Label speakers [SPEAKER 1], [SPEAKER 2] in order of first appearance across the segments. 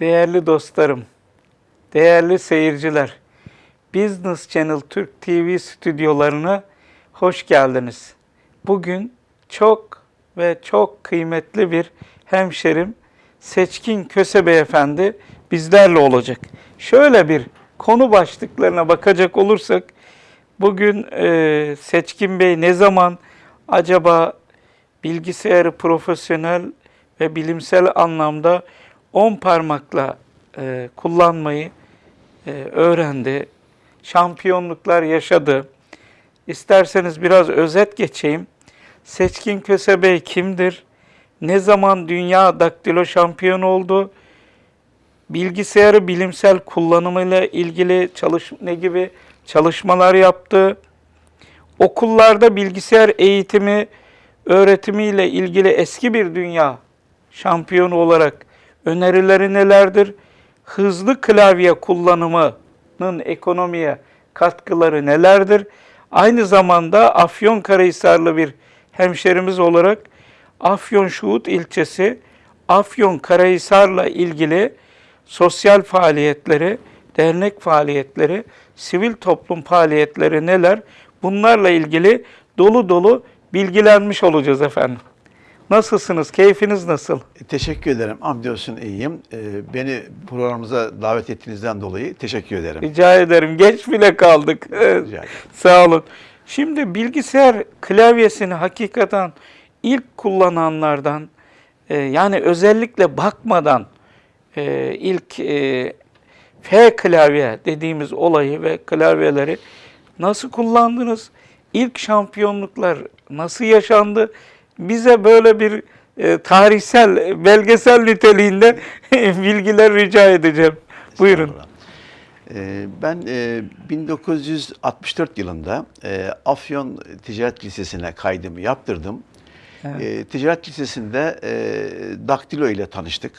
[SPEAKER 1] Değerli dostlarım, değerli seyirciler, Business Channel Türk TV stüdyolarına hoş geldiniz. Bugün çok ve çok kıymetli bir hemşerim Seçkin Köse Beyefendi bizlerle olacak. Şöyle bir konu başlıklarına bakacak olursak, bugün e, Seçkin Bey ne zaman acaba bilgisayarı profesyonel ve bilimsel anlamda on parmakla e, kullanmayı e, öğrendi. Şampiyonluklar yaşadı. İsterseniz biraz özet geçeyim. Seçkin Köse Bey kimdir? Ne zaman dünya daktilo şampiyonu oldu? Bilgisayarı bilimsel kullanımıyla ilgili çalış ne gibi çalışmalar yaptı? Okullarda bilgisayar eğitimi, öğretimiyle ilgili eski bir dünya şampiyonu olarak önerileri nelerdir? Hızlı klavye kullanımının ekonomiye katkıları nelerdir? Aynı zamanda Afyonkarahisarlı bir hemşerimiz olarak Afyon Şuhut ilçesi Afyon Karahisar'la ilgili sosyal faaliyetleri, dernek faaliyetleri, sivil toplum faaliyetleri neler? Bunlarla ilgili dolu dolu bilgilenmiş olacağız efendim. Nasılsınız? Keyfiniz nasıl?
[SPEAKER 2] Teşekkür ederim. Hamdolsun iyiyim. Ee, beni programımıza davet ettiğinizden dolayı teşekkür ederim.
[SPEAKER 1] Rica ederim. Geç bile kaldık.
[SPEAKER 2] Rica.
[SPEAKER 1] Sağ olun. Şimdi bilgisayar klavyesini hakikaten ilk kullananlardan e, yani özellikle bakmadan e, ilk e, F klavye dediğimiz olayı ve klavyeleri nasıl kullandınız? İlk şampiyonluklar nasıl yaşandı? Bize böyle bir e, tarihsel, belgesel niteliğinde bilgiler rica edeceğim. Buyurun.
[SPEAKER 2] Ee, Ben e, 1964 yılında e, Afyon Ticaret Lisesi'ne kaydımı yaptırdım.
[SPEAKER 1] Evet.
[SPEAKER 2] E, Ticaret Lisesi'nde e, daktilo ile tanıştık.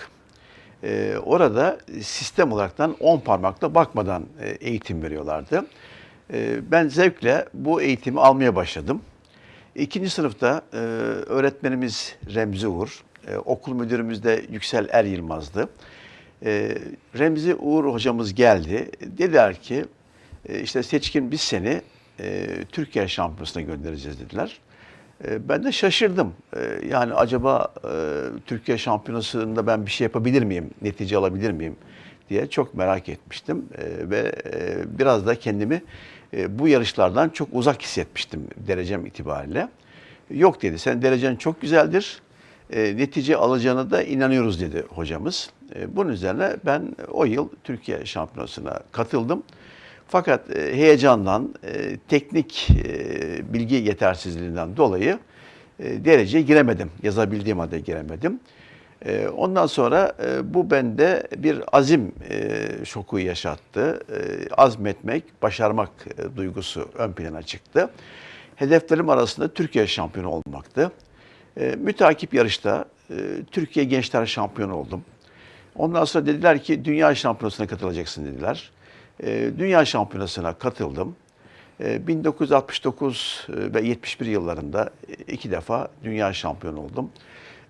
[SPEAKER 2] E, Orada sistem olaraktan 10 parmakla bakmadan e, eğitim veriyorlardı. Ben zevkle bu eğitimi almaya başladım. İkinci sınıfta e, öğretmenimiz Remzi Uğur, e, okul müdürümüz de Yüksel Er Yılmaz'dı. E, Remzi Uğur hocamız geldi. Dediler ki e, işte seçkin biz seni e, Türkiye şampiyonasına göndereceğiz dediler. E, ben de şaşırdım. E, yani acaba e, Türkiye şampiyonasında ben bir şey yapabilir miyim, netice alabilir miyim diye çok merak etmiştim. E, ve e, biraz da kendimi e, bu yarışlardan çok uzak hissetmiştim derecem itibariyle. Yok dedi, sen derecen çok güzeldir, e, netice alacağına da inanıyoruz dedi hocamız. E, bunun üzerine ben o yıl Türkiye şampiyonasına katıldım. Fakat e, heyecandan, e, teknik e, bilgi yetersizliğinden dolayı e, dereceye giremedim. Yazabildiğim halde giremedim. E, ondan sonra e, bu bende bir azim e, şoku yaşattı. E, azmetmek, başarmak duygusu ön plana çıktı. Hedeflerim arasında Türkiye şampiyonu olmaktı. Mütakip yarışta Türkiye Gençler Şampiyonu oldum. Ondan sonra dediler ki dünya şampiyonasına katılacaksın dediler. Dünya şampiyonasına katıldım. E, 1969 ve 71 yıllarında iki defa dünya şampiyonu oldum.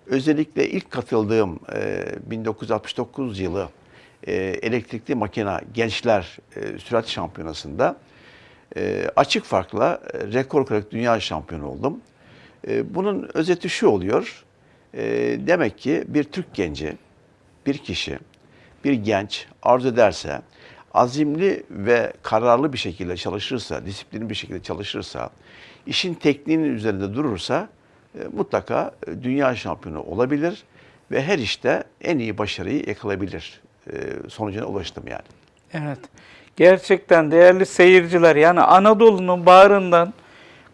[SPEAKER 2] Özellikle ilk katıldığım e, 1969 yılı e, elektrikli makina gençler e, sürat şampiyonasında e, açık farkla e, rekor kırarak dünya şampiyonu oldum. E, bunun özeti şu oluyor. E, demek ki bir Türk genci, bir kişi, bir genç arzu ederse, azimli ve kararlı bir şekilde çalışırsa, disiplinli bir şekilde çalışırsa, işin tekniğinin üzerinde durursa mutlaka e, dünya şampiyonu olabilir ve her işte en iyi başarıyı yakalayabilir. E, sonucuna ulaştım yani.
[SPEAKER 1] Evet. Gerçekten değerli seyirciler yani Anadolu'nun bağrından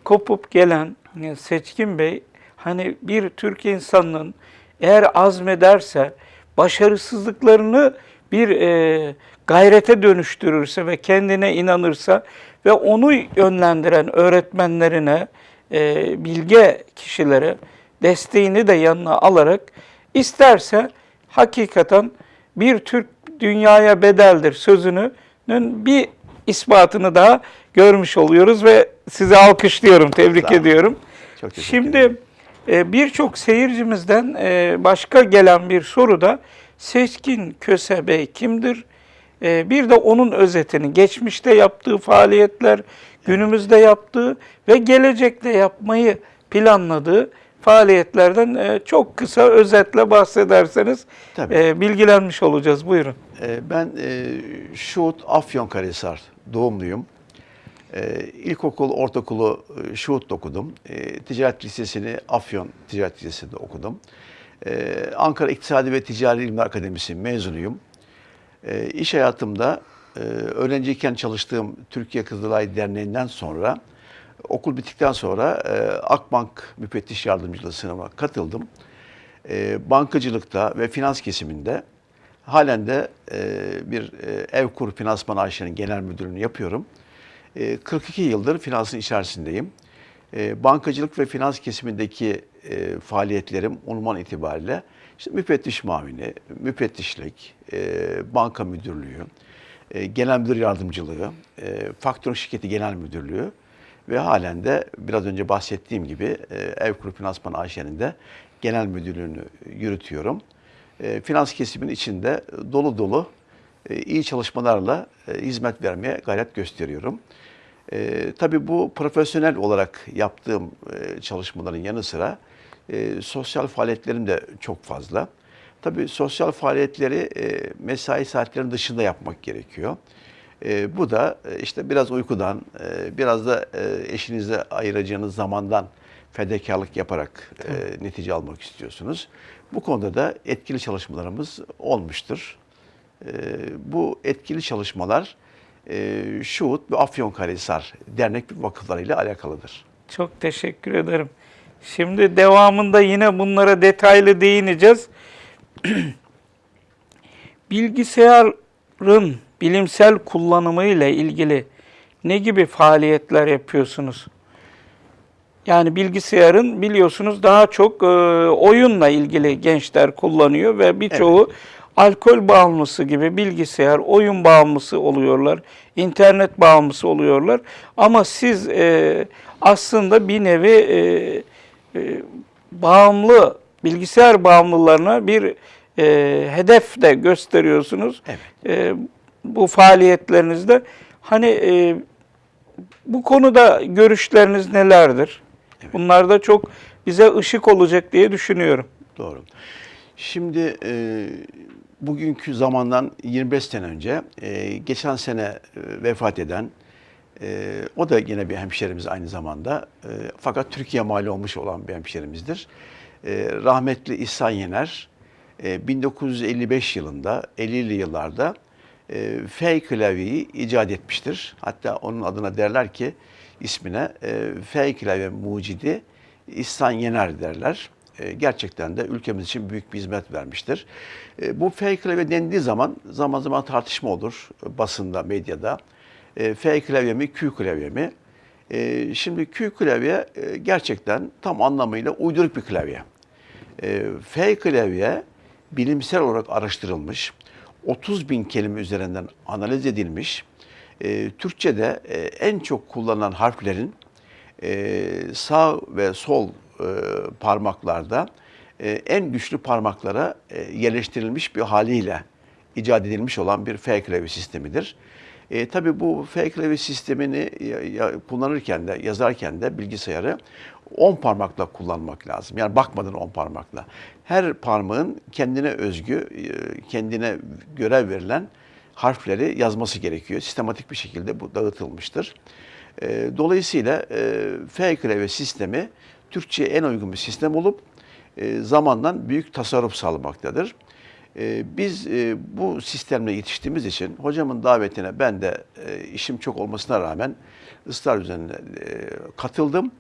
[SPEAKER 1] kopup gelen e, Seçkin Bey hani bir Türk insanının eğer azmederse başarısızlıklarını bir e, gayrete dönüştürürse ve kendine inanırsa ve onu yönlendiren öğretmenlerine, e, bilge kişilere desteğini de yanına alarak isterse hakikaten bir Türk dünyaya bedeldir sözünün bir ispatını daha görmüş oluyoruz ve sizi alkışlıyorum, tebrik
[SPEAKER 2] Sağ
[SPEAKER 1] ediyorum.
[SPEAKER 2] Çok
[SPEAKER 1] Şimdi e, birçok seyircimizden e, başka gelen bir soru da Seçkin Köse Bey kimdir? Ee, bir de onun özetini, geçmişte yaptığı faaliyetler, günümüzde yaptığı ve gelecekte yapmayı planladığı faaliyetlerden e, çok kısa özetle bahsederseniz
[SPEAKER 2] Tabii.
[SPEAKER 1] e, bilgilenmiş olacağız. Buyurun.
[SPEAKER 2] Ee, Ben e, Şuhut Afyonkarahisar doğumluyum. İlkokul, ortaokulu e, Şuhut'ta okudum. Ticaret Lisesi'ni Afyon Ticaret Lisesi'nde okudum. Ankara İktisadi ve Ticari İlimler Akademisi mezunuyum. İş hayatımda e, öğrenciyken çalıştığım Türkiye Kızılay Derneği'nden sonra okul bittikten sonra e, Akbank Müfettiş Yardımcılığı sınavına katıldım. E, bankacılıkta ve finans kesiminde halen de e, bir e, Evkur Finansman AŞ'nin genel müdürlüğünü yapıyorum. E, 42 yıldır finansın içerisindeyim. E, bankacılık ve finans kesimindeki e, faaliyetlerim unvan itibariyle işte müfettiş mavini, müfettişlik, e, banka müdürlüğü, e, genel müdür yardımcılığı, e, faktörün şirketi genel müdürlüğü ve halen de biraz önce bahsettiğim gibi e, Evkur Finansman AŞ'nin de genel müdürlüğünü yürütüyorum. E, finans kesiminin içinde dolu dolu e, iyi çalışmalarla e, hizmet vermeye gayret gösteriyorum. E, tabii bu profesyonel olarak yaptığım e, çalışmaların yanı sıra e, sosyal faaliyetlerim de çok fazla. Tabii sosyal faaliyetleri e, mesai saatlerinin dışında yapmak gerekiyor. E, bu da e, işte biraz uykudan, e, biraz da e, eşinize ayıracağınız zamandan fedakarlık yaparak e, netice almak istiyorsunuz. Bu konuda da etkili çalışmalarımız olmuştur. E, bu etkili çalışmalar e, Şuhut ve Afyonkarahisar dernek ve vakıflarıyla alakalıdır.
[SPEAKER 1] Çok teşekkür ederim. Şimdi devamında yine bunlara detaylı değineceğiz. Bilgisayarın bilimsel kullanımı ile ilgili ne gibi faaliyetler yapıyorsunuz? Yani bilgisayarın biliyorsunuz daha çok e, oyunla ilgili gençler kullanıyor ve birçoğu alkol bağımlısı gibi bilgisayar, oyun bağımlısı oluyorlar, internet bağımlısı oluyorlar. Ama siz e, aslında bir nevi e, e, bağımlı, bilgisayar bağımlılarına bir e, hedef de gösteriyorsunuz.
[SPEAKER 2] Evet.
[SPEAKER 1] E, bu faaliyetlerinizde. Hani e, bu konuda görüşleriniz nelerdir? Bunlar da çok bize ışık olacak diye düşünüyorum.
[SPEAKER 2] Doğru. Şimdi e, bugünkü zamandan 25 sene önce e, geçen sene e, vefat eden e, o da yine bir hemşerimiz aynı zamanda e, fakat Türkiye mali olmuş olan bir hemşerimizdir. E, rahmetli İhsan Yener e, 1955 yılında 50'li yıllarda e, F klavyeyi icat etmiştir. Hatta onun adına derler ki ismine e, F klavye mucidi İhsan Yener derler. E, gerçekten de ülkemiz için büyük bir hizmet vermiştir. E, bu F klavye dendiği zaman zaman zaman tartışma olur e, basında, medyada. E, F klavye mi, Q klavye mi? E, şimdi Q klavye e, gerçekten tam anlamıyla uyduruk bir klavye. E, F klavye bilimsel olarak araştırılmış, 30 bin kelime üzerinden analiz edilmiş. E, Türkçe'de e, en çok kullanılan harflerin e, sağ ve sol e, parmaklarda en güçlü parmaklara yerleştirilmiş bir haliyle icat edilmiş olan bir F klavye sistemidir. E, tabii bu F klavye sistemini kullanırken de yazarken de bilgisayarı 10 parmakla kullanmak lazım. Yani bakmadan 10 parmakla. Her parmağın kendine özgü, e, kendine görev verilen harfleri yazması gerekiyor. Sistematik bir şekilde bu dağıtılmıştır. E, Dolayısıyla e, F klavye sistemi Türkçe'ye en uygun bir sistem olup zamandan büyük tasarruf sağlamaktadır. Biz bu sistemle yetiştiğimiz için hocamın davetine ben de işim çok olmasına rağmen ısrar üzerine katıldım.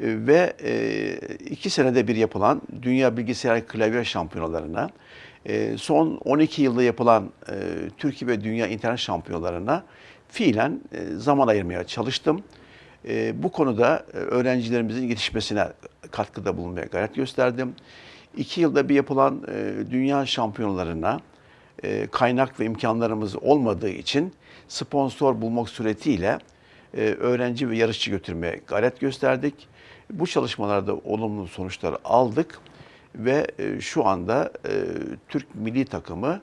[SPEAKER 2] E, Ve e, iki senede bir yapılan Dünya Bilgisayar Klavye Şampiyonalarına, e, son 12 yılda yapılan e, Türkiye ve Dünya İnternet Şampiyonalarına fiilen zaman ayırmaya çalıştım. Bu konuda öğrencilerimizin yetişmesine katkıda bulunmaya gayret gösterdim. İki yılda bir yapılan dünya şampiyonalarına kaynak ve imkanlarımız olmadığı için sponsor bulmak suretiyle öğrenci ve yarışçı götürmeye gayret gösterdik. Bu çalışmalarda olumlu sonuçlar aldık. ve e, şu anda e, Türk milli takımı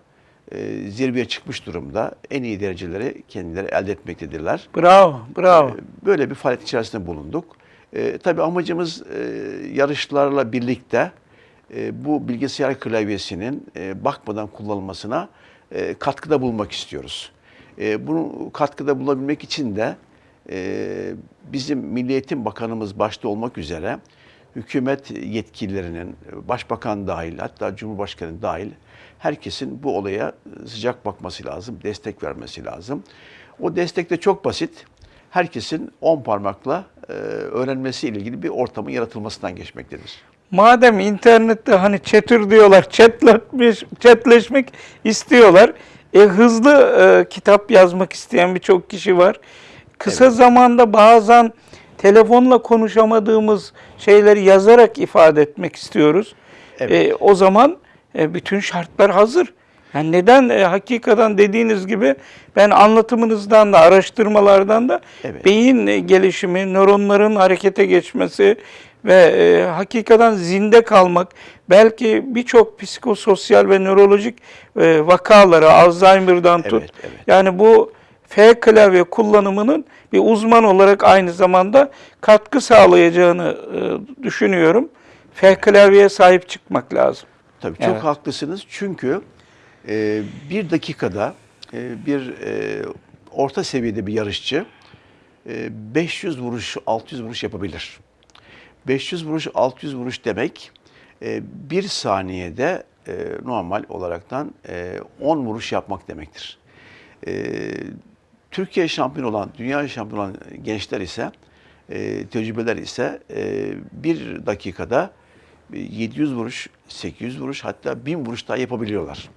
[SPEAKER 2] e, zirveye çıkmış durumda. En iyi dereceleri kendileri elde etmektedirler.
[SPEAKER 1] Bravo, bravo.
[SPEAKER 2] Böyle bir faaliyet içerisinde bulunduk. E, tabii amacımız e, yarışlarla birlikte e, bu bilgisayar klavyesinin e, bakmadan kullanılmasına e, katkıda bulunmak istiyoruz. E, bunu katkıda bulabilmek için de e, bizim Milli Eğitim Bakanımız başta olmak üzere hükümet yetkililerinin, başbakan dahil hatta Cumhurbaşkanı dahil herkesin bu olaya sıcak bakması lazım, destek vermesi lazım. O destek de çok basit. Herkesin 10 parmakla e, öğrenmesiyle ilgili bir ortamın yaratılmasından geçmektedir.
[SPEAKER 1] Madem internette hani chatür diyorlar, chatleşmiş, chatleşmek istiyorlar. E, hızlı e, kitap yazmak isteyen birçok kişi var. Kısa
[SPEAKER 2] Evet.
[SPEAKER 1] zamanda bazen telefonla konuşamadığımız şeyleri yazarak ifade etmek istiyoruz.
[SPEAKER 2] Evet.
[SPEAKER 1] E, o zaman e, bütün şartlar hazır. Yani neden e, hakikaten dediğiniz gibi ben anlatımınızdan da araştırmalardan da
[SPEAKER 2] Evet.
[SPEAKER 1] beyin e, gelişimi, nöronların harekete geçmesi ve e, hakikaten zinde kalmak, belki birçok psikososyal ve nörolojik e, vakaları Alzheimer'dan tut.
[SPEAKER 2] Evet, evet.
[SPEAKER 1] Yani bu F klavye kullanımının bir uzman olarak aynı zamanda katkı sağlayacağını e, düşünüyorum. F klavyeye sahip çıkmak lazım.
[SPEAKER 2] Tabii çok
[SPEAKER 1] Evet.
[SPEAKER 2] haklısınız çünkü e, bir dakikada e, bir e, orta seviyede bir yarışçı e, 500 vuruş, 600 vuruş yapabilir. 500 vuruş, 600 vuruş demek e, bir saniyede e, normal olaraktan e, 10 vuruş yapmak demektir. E, Türkiye şampiyon olan, dünya şampiyon olan gençler ise, e, tecrübeler ise e, bir dakikada 700 vuruş, 800 vuruş hatta 1000 vuruş daha yapabiliyorlar.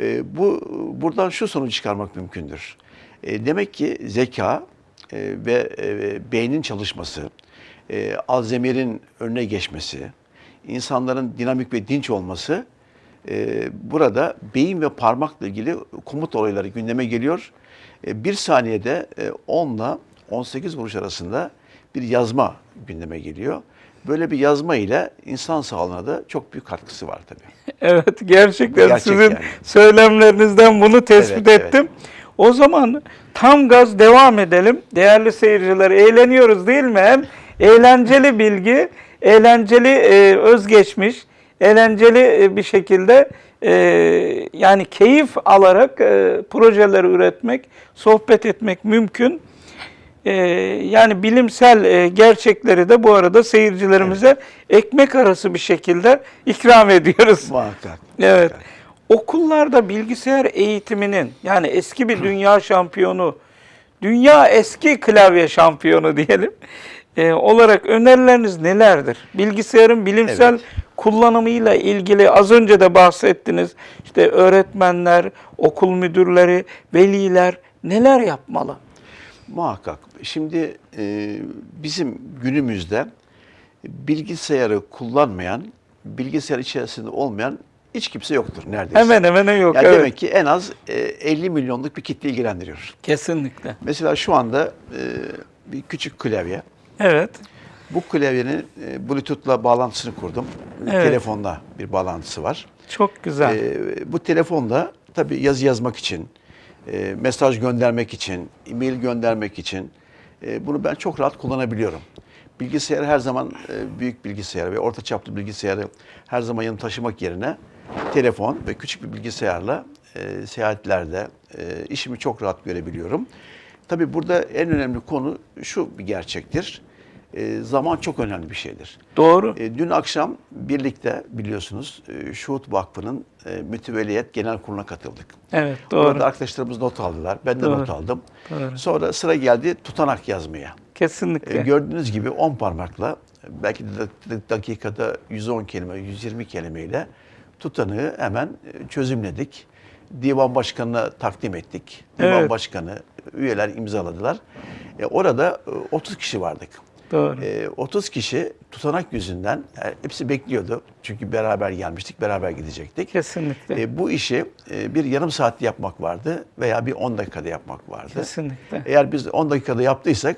[SPEAKER 2] E, bu buradan şu sonucu çıkarmak mümkündür. E, demek ki zeka e, ve e, beynin çalışması, e, Alzheimer'in önüne geçmesi, insanların dinamik ve dinç olması e, burada beyin ve parmakla ilgili komut olayları gündeme geliyor. E, bir saniyede e, 10 ile 18 vuruş arasında bir yazma gündeme geliyor. Böyle bir yazma ile insan sağlığına da çok büyük katkısı var tabii.
[SPEAKER 1] Evet gerçekten
[SPEAKER 2] Gerçek
[SPEAKER 1] sizin
[SPEAKER 2] yani.
[SPEAKER 1] söylemlerinizden bunu tespit
[SPEAKER 2] Evet, evet.
[SPEAKER 1] ettim. O zaman tam gaz devam edelim. Değerli seyirciler eğleniyoruz değil mi? Hem eğlenceli bilgi, eğlenceli e, özgeçmiş, eğlenceli e, bir şekilde e, yani keyif alarak e, projeler üretmek, sohbet etmek mümkün. Ee, yani bilimsel e, gerçekleri de bu arada seyircilerimize ekmek arası bir şekilde ikram ediyoruz.
[SPEAKER 2] Muhakkak.
[SPEAKER 1] Evet.
[SPEAKER 2] muhakkak.
[SPEAKER 1] Okullarda bilgisayar eğitiminin yani eski bir dünya şampiyonu, dünya eski klavye şampiyonu diyelim e, olarak önerileriniz nelerdir? Bilgisayarın bilimsel
[SPEAKER 2] Evet.
[SPEAKER 1] kullanımıyla ilgili az önce de bahsettiniz. İşte öğretmenler, okul müdürleri, veliler neler yapmalı?
[SPEAKER 2] Muhakkak. Şimdi e, bizim günümüzde bilgisayarı kullanmayan, bilgisayar içerisinde olmayan hiç kimse yoktur neredeyse.
[SPEAKER 1] Hemen hemen yok.
[SPEAKER 2] Yani
[SPEAKER 1] evet.
[SPEAKER 2] demek ki en az e, 50 milyonluk bir kitle ilgilendiriyor.
[SPEAKER 1] Kesinlikle.
[SPEAKER 2] Mesela şu anda e, bir küçük klavye.
[SPEAKER 1] Evet.
[SPEAKER 2] Bu klavyenin e, Bluetooth'la bağlantısını kurdum.
[SPEAKER 1] Evet.
[SPEAKER 2] Telefonla bir bağlantısı var.
[SPEAKER 1] Çok güzel.
[SPEAKER 2] E, bu telefonla tabii yazı yazmak için, e, mesaj göndermek için, e-mail göndermek için e, bunu ben çok rahat kullanabiliyorum. Bilgisayarı her zaman e, büyük bilgisayarı ve orta çaplı bilgisayarı her zaman yanımda taşımak yerine telefon ve küçük bir bilgisayarla e, seyahatlerde e, işimi çok rahat görebiliyorum. Tabii burada en önemli konu şu bir gerçektir. E, zaman çok önemli bir şeydir.
[SPEAKER 1] Doğru.
[SPEAKER 2] E, dün akşam birlikte biliyorsunuz e, Şuhut Vakfı'nın e, mütevelliyet genel kuruluna katıldık.
[SPEAKER 1] Evet doğru.
[SPEAKER 2] Orada arkadaşlarımız not aldılar. Ben de
[SPEAKER 1] Doğru.
[SPEAKER 2] not aldım.
[SPEAKER 1] Doğru.
[SPEAKER 2] Sonra sıra geldi tutanak yazmaya.
[SPEAKER 1] Kesinlikle.
[SPEAKER 2] E, gördüğünüz gibi 10 parmakla belki de dak- dakikada 110 kelime, 120 kelimeyle tutanağı hemen e, çözümledik. Divan başkanına takdim ettik. Divan
[SPEAKER 1] Evet.
[SPEAKER 2] başkanı, üyeler imzaladılar. E, orada e, 30 kişi vardık.
[SPEAKER 1] Doğru.
[SPEAKER 2] E, 30 kişi tutanak yüzünden e, hepsi bekliyordu. Çünkü beraber gelmiştik, beraber gidecektik.
[SPEAKER 1] Kesinlikle.
[SPEAKER 2] E, bu işi e, bir yarım saatte yapmak vardı veya bir 10 dakikada yapmak vardı.
[SPEAKER 1] Kesinlikle.
[SPEAKER 2] Eğer biz 10 dakikada yaptıysak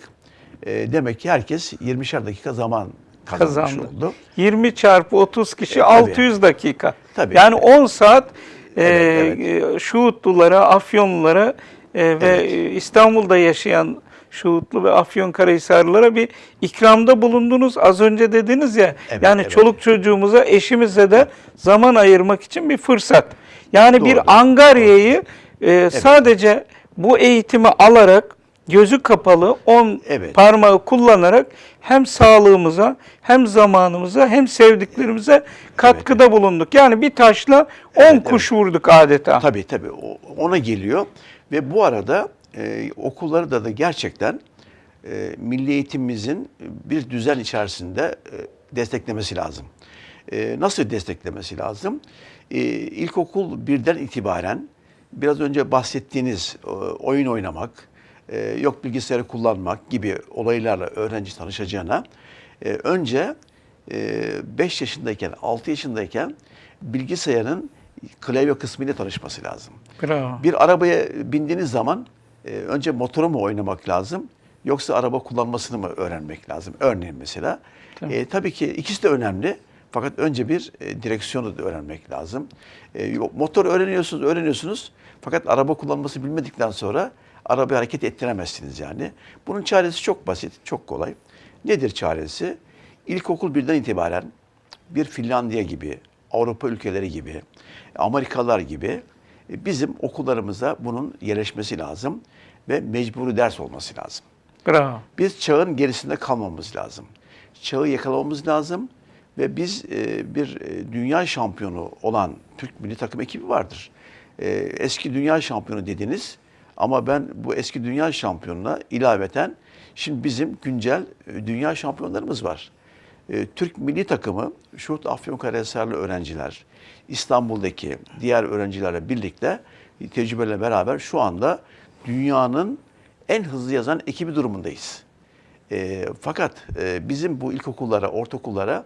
[SPEAKER 2] e, demek ki herkes 20'şer dakika zaman kazanmış
[SPEAKER 1] Kazandı.
[SPEAKER 2] oldu.
[SPEAKER 1] 20 çarpı 30 kişi
[SPEAKER 2] E, tabii.
[SPEAKER 1] 600 dakika.
[SPEAKER 2] Tabii.
[SPEAKER 1] Yani 10 saat e,
[SPEAKER 2] Evet,
[SPEAKER 1] e, Şuhutlulara, Afyonlulara e, ve
[SPEAKER 2] Evet.
[SPEAKER 1] e, İstanbul'da yaşayan Şuhutlu ve Afyonkarahisarlılara bir ikramda bulundunuz. Az önce dediniz ya.
[SPEAKER 2] Evet,
[SPEAKER 1] yani
[SPEAKER 2] evet.
[SPEAKER 1] çoluk çocuğumuza, eşimize de zaman ayırmak için bir fırsat. Yani
[SPEAKER 2] Doğru.
[SPEAKER 1] bir Angarya'yı e, sadece bu eğitimi alarak gözü kapalı 10
[SPEAKER 2] Evet.
[SPEAKER 1] parmağı kullanarak hem sağlığımıza hem zamanımıza hem sevdiklerimize katkıda bulunduk. Yani bir taşla 10
[SPEAKER 2] Evet,
[SPEAKER 1] kuş vurduk adeta.
[SPEAKER 2] Tabii tabii ona geliyor ve bu arada e, okulları da da gerçekten e, milli eğitimimizin bir düzen içerisinde e, desteklemesi lazım. E, nasıl desteklemesi lazım? E, ilkokul birden itibaren biraz önce bahsettiğiniz e, oyun oynamak, e, yok bilgisayarı kullanmak gibi olaylarla öğrenci tanışacağına e, önce 5 yaşındayken, 6 yaşındayken bilgisayarın klavye kısmıyla tanışması lazım.
[SPEAKER 1] Bravo.
[SPEAKER 2] Bir arabaya bindiğiniz zaman e, önce motoru mu oynamak lazım yoksa araba kullanmasını mı öğrenmek lazım? Örneğin mesela.
[SPEAKER 1] Tamam.
[SPEAKER 2] E, tabii ki ikisi de önemli. Fakat önce bir e, direksiyonu da öğrenmek lazım. E, motor öğreniyorsunuz, öğreniyorsunuz. Fakat araba kullanması bilmedikten sonra arabayı hareket ettiremezsiniz yani. Bunun çaresi çok basit, çok kolay. Nedir çaresi? İlkokul birden itibaren bir Finlandiya gibi, Avrupa ülkeleri gibi, Amerikalılar gibi e, bizim okullarımıza bunun yerleşmesi lazım ve mecburi ders olması lazım.
[SPEAKER 1] Bravo.
[SPEAKER 2] Biz çağın gerisinde kalmamız lazım. Çağı yakalamamız lazım ve biz e, bir e, dünya şampiyonu olan Türk milli takım ekibi vardır. E, eski dünya şampiyonu dediniz ama ben bu eski dünya şampiyonuna ilaveten şimdi bizim güncel e, dünya şampiyonlarımız var. E, Türk milli takımı Şuhut Afyonkarahisarlı öğrenciler, İstanbul'daki diğer öğrencilerle birlikte tecrübelerle beraber şu anda dünyanın en hızlı yazan ekibi durumundayız. E, fakat e, bizim bu ilkokullara, ortaokullara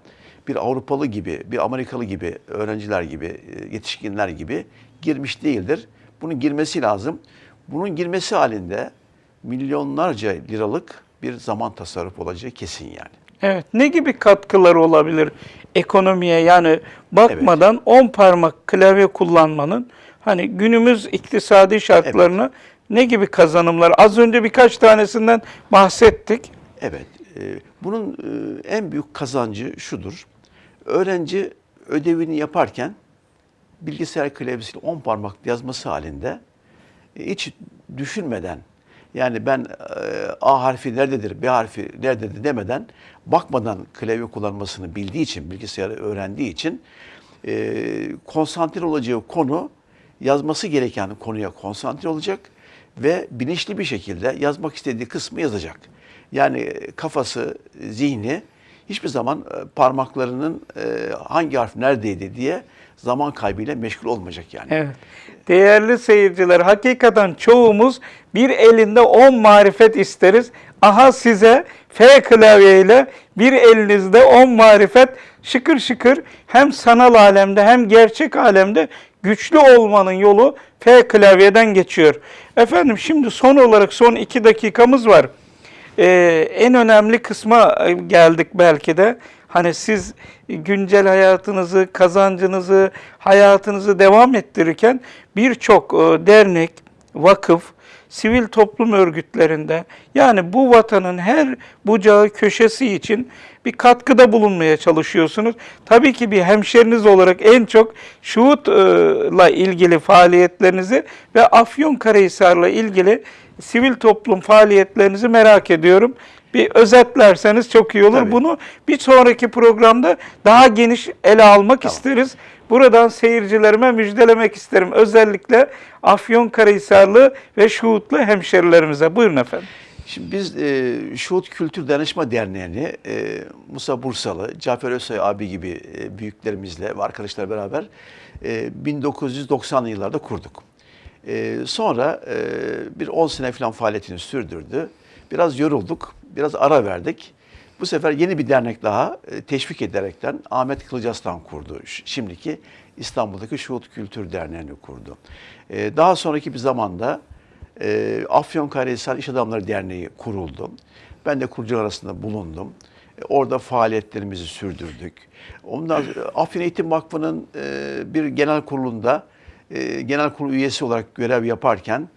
[SPEAKER 2] bir Avrupalı gibi, bir Amerikalı gibi, öğrenciler gibi, e, yetişkinler gibi girmiş değildir. Bunun girmesi lazım. Bunun girmesi halinde milyonlarca liralık bir zaman tasarruf olacağı kesin yani.
[SPEAKER 1] Evet. Ne gibi katkıları olabilir ekonomiye? Yani bakmadan 10 parmak klavye kullanmanın hani günümüz iktisadi şartlarına ne gibi kazanımlar? Az önce birkaç tanesinden bahsettik.
[SPEAKER 2] Evet, e, bunun e, en büyük kazancı şudur. Öğrenci ödevini yaparken bilgisayar klavyesiyle 10 parmak yazması halinde hiç düşünmeden yani ben e, A harfi nerededir, B harfi nerededir demeden bakmadan klavye kullanmasını bildiği için, bilgisayarı öğrendiği için e, konsantre olacağı konu yazması gereken konuya konsantre olacak ve bilinçli bir şekilde yazmak istediği kısmı yazacak. Yani kafası, zihni hiçbir zaman e, parmaklarının e, hangi harf neredeydi diye zaman kaybıyla meşgul olmayacak yani.
[SPEAKER 1] Evet. Değerli seyirciler, hakikaten çoğumuz bir elinde 10 marifet isteriz. Aha size F klavyeyle bir elinizde 10 marifet şıkır şıkır hem sanal alemde hem gerçek alemde güçlü olmanın yolu F klavyeden geçiyor. Efendim şimdi son olarak son 2 dakikamız var. Ee, en önemli kısma e, geldik belki de. Hani siz güncel hayatınızı, kazancınızı, hayatınızı devam ettirirken birçok e, dernek, vakıf, sivil toplum örgütlerinde yani bu vatanın her bucağı köşesi için bir katkıda bulunmaya çalışıyorsunuz. Tabii ki bir hemşeriniz olarak en çok Şuhut'la ilgili faaliyetlerinizi ve Afyonkarahisar'la ilgili sivil toplum faaliyetlerinizi merak ediyorum. Bir özetlerseniz çok iyi olur.
[SPEAKER 2] Tabii.
[SPEAKER 1] Bunu bir sonraki programda daha geniş ele almak isteriz. Buradan seyircilerime müjdelemek isterim. Özellikle Afyonkarahisarlı ve Şuhutlu hemşerilerimize. Buyurun efendim.
[SPEAKER 2] Şimdi biz e, Şuhut Kültür Danışma Derneği'ni e, Musa Bursalı, Cafer Özsoy abi gibi e, büyüklerimizle ve arkadaşlar beraber e, 1990'lı yıllarda kurduk. E, sonra e, bir 10 sene falan faaliyetini sürdürdü. Biraz yorulduk, biraz ara verdik. Bu sefer yeni bir dernek daha e, teşvik ederekten Ahmet Kılıcaslan kurdu. Şimdiki İstanbul'daki Şuhut Kültür Derneği'ni kurdu. E, daha sonraki bir zamanda e, Afyonkarahisar İş Adamları Derneği kuruldu. Ben de kurucular arasında bulundum. E, Orada faaliyetlerimizi sürdürdük. Ondan Afyon Eğitim Vakfı'nın e, bir genel kurulunda e, genel kurul üyesi olarak görev yaparken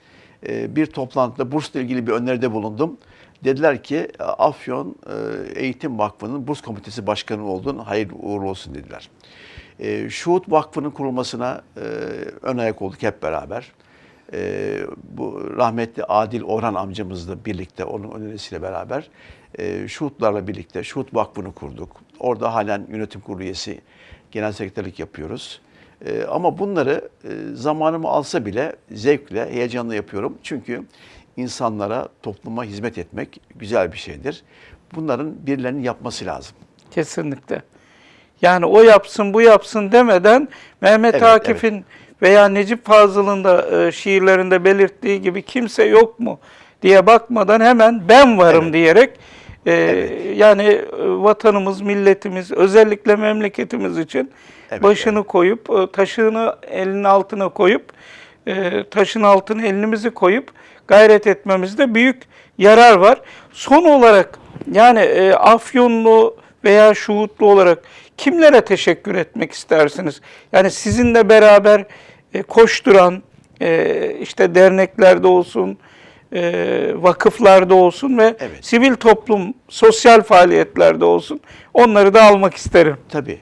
[SPEAKER 2] e, bir toplantıda bursla ilgili bir öneride bulundum. Dediler ki Afyon e, Eğitim Vakfı'nın burs komitesi başkanı oldun, hayırlı uğurlu olsun dediler. Şuhut Vakfı'nın kurulmasına e, ön ayak olduk hep beraber. Bu rahmetli Adil Orhan amcamızla birlikte, onun önerisiyle beraber Şuhutlarla birlikte Şuhut Vakfı'nı kurduk. Orada halen yönetim kurulu üyesi, genel sekreterlik yapıyoruz. E, ama bunları e, zamanımı alsa bile zevkle, heyecanla yapıyorum. Çünkü insanlara, topluma hizmet etmek güzel bir şeydir. Bunların birilerinin yapması lazım.
[SPEAKER 1] Kesinlikle. Yani o yapsın bu yapsın demeden Mehmet
[SPEAKER 2] Evet,
[SPEAKER 1] Akif'in veya Necip Fazıl'ın da e, şiirlerinde belirttiği gibi kimse yok mu diye bakmadan hemen ben varım
[SPEAKER 2] Evet.
[SPEAKER 1] diyerek e,
[SPEAKER 2] Evet.
[SPEAKER 1] yani e, vatanımız, milletimiz, özellikle memleketimiz için
[SPEAKER 2] Evet,
[SPEAKER 1] başını koyup e, taşını elinin altına koyup e, taşın altına elimizi koyup gayret etmemizde büyük yarar var. Son olarak yani Afyonlu veya Şuhutlu olarak kimlere teşekkür etmek istersiniz? Yani sizinle beraber koşturan işte derneklerde olsun, e, vakıflarda olsun ve
[SPEAKER 2] Evet.
[SPEAKER 1] sivil toplum, sosyal faaliyetlerde olsun onları da almak isterim.
[SPEAKER 2] Tabii.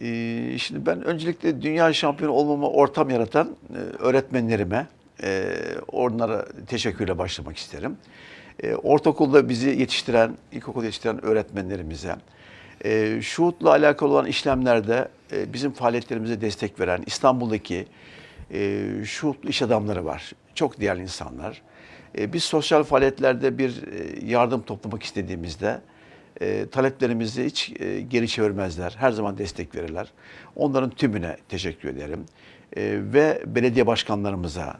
[SPEAKER 2] Ee, şimdi ben öncelikle dünya şampiyonu olmama ortam yaratan e, öğretmenlerime, e, onlara teşekkürle başlamak isterim. E, ortaokulda bizi yetiştiren, ilkokul yetiştiren öğretmenlerimize, e, şuhutla alakalı olan işlemlerde e, bizim faaliyetlerimize destek veren İstanbul'daki e, şuhutlu iş adamları var. Çok değerli insanlar. E, biz sosyal faaliyetlerde bir e, yardım toplamak istediğimizde e, taleplerimizi hiç e, geri çevirmezler. Her zaman destek verirler. Onların tümüne teşekkür ederim. E, ve belediye başkanlarımıza,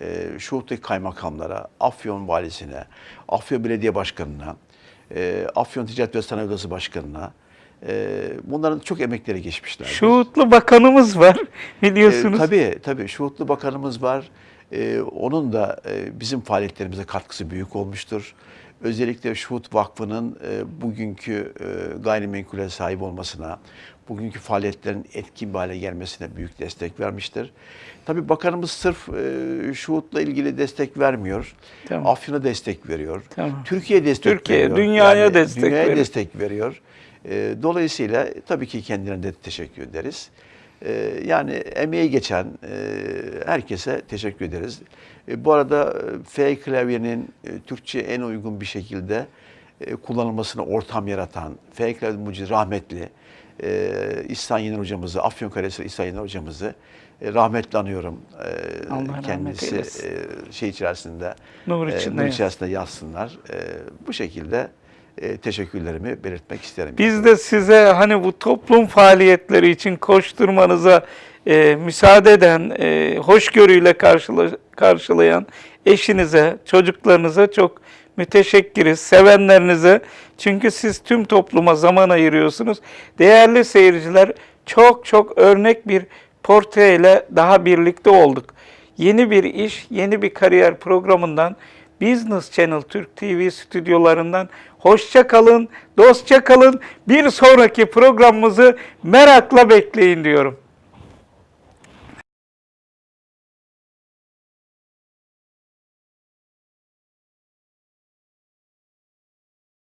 [SPEAKER 2] e, Şuhut'taki kaymakamlara, Afyon valisine, Afyon Belediye Başkanı'na, e, Afyon Ticaret ve Sanayi Odası Başkanı'na, e, bunların çok emekleri geçmişler.
[SPEAKER 1] Şuhutlu bakanımız var biliyorsunuz.
[SPEAKER 2] E, tabii tabii Şuhutlu Bakanımız var. E, onun da e, bizim faaliyetlerimize katkısı büyük olmuştur. Özellikle Şuhut Vakfı'nın e, bugünkü e, gayrimenkule sahip olmasına, bugünkü faaliyetlerin etkin bir hale gelmesine büyük destek vermiştir. Tabii bakanımız sırf e, Şuhut'la ilgili destek vermiyor.
[SPEAKER 1] Tamam.
[SPEAKER 2] Afyon'a destek veriyor.
[SPEAKER 1] Tamam.
[SPEAKER 2] Türkiye destek
[SPEAKER 1] Türkiye,
[SPEAKER 2] veriyor.
[SPEAKER 1] dünyaya destek
[SPEAKER 2] dünyaya
[SPEAKER 1] veriyor.
[SPEAKER 2] destek veriyor. E, dolayısıyla tabii ki kendilerine de teşekkür ederiz. E, yani emeği geçen e, herkese teşekkür ederiz. E, bu arada e, F klavyenin Türkçe en uygun bir şekilde kullanılmasına ortam yaratan F klavye mucidi rahmetli e, İhsan Yener hocamızı, Afyonkarahisar İhsan Yener hocamızı e, anıyorum. E,
[SPEAKER 1] Allah rahmet
[SPEAKER 2] kendisi e, şey içerisinde
[SPEAKER 1] Nur
[SPEAKER 2] e, içerisinde yazsınlar. E, bu şekilde e, teşekkürlerimi belirtmek isterim.
[SPEAKER 1] Biz de size hani bu toplum faaliyetleri için koşturmanıza e, müsaade eden, e, hoşgörüyle karşıla- karşılayan eşinize, çocuklarınıza çok müteşekkiriz, sevenlerinize. Çünkü siz tüm topluma zaman ayırıyorsunuz. Değerli seyirciler, çok çok örnek bir portreyle daha birlikte olduk. Yeni bir iş, yeni bir kariyer programından Business Channel Türk TV stüdyolarından hoşça kalın, dostça kalın. Bir sonraki programımızı merakla bekleyin diyorum.